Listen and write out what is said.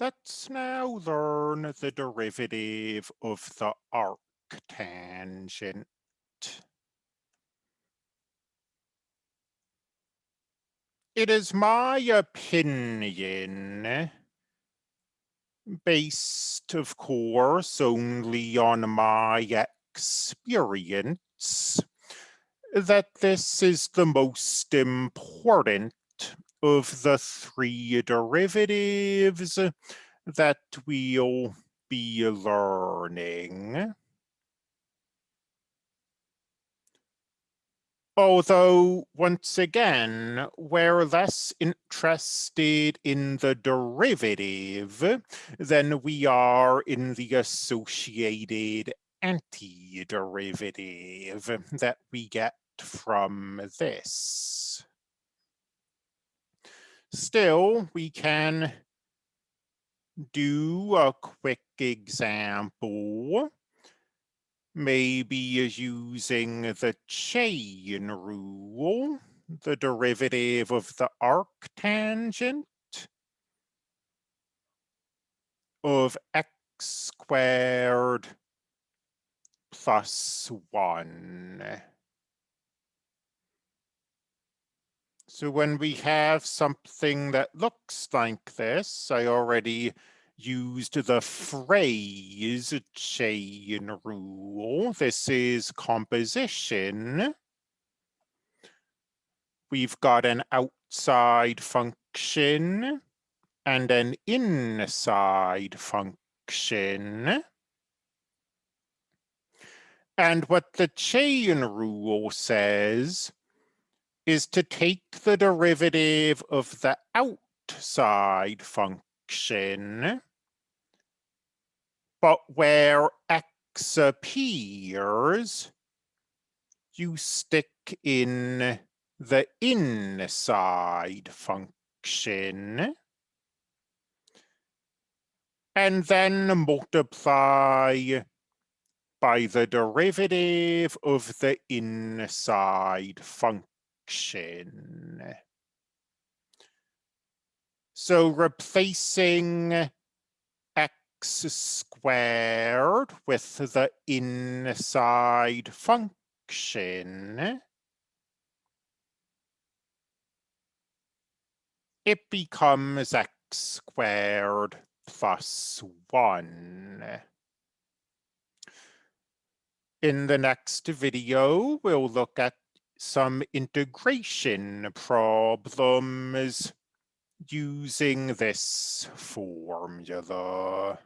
Let's now learn the derivative of the arctangent. It is my opinion, based, of course, only on my experience, that this is the most important of the three derivatives that we'll be learning. Although, once again, we're less interested in the derivative than we are in the associated antiderivative that we get from this. Still, we can do a quick example, maybe using the chain rule, the derivative of the arctangent of x squared plus 1. So when we have something that looks like this, I already used the phrase chain rule. This is composition. We've got an outside function and an inside function. And what the chain rule says is to take the derivative of the outside function, but where x appears, you stick in the inside function, and then multiply by the derivative of the inside function So replacing x squared with the inside function, it becomes x squared plus 1. In the next video, we'll look at some integration problems using this formula.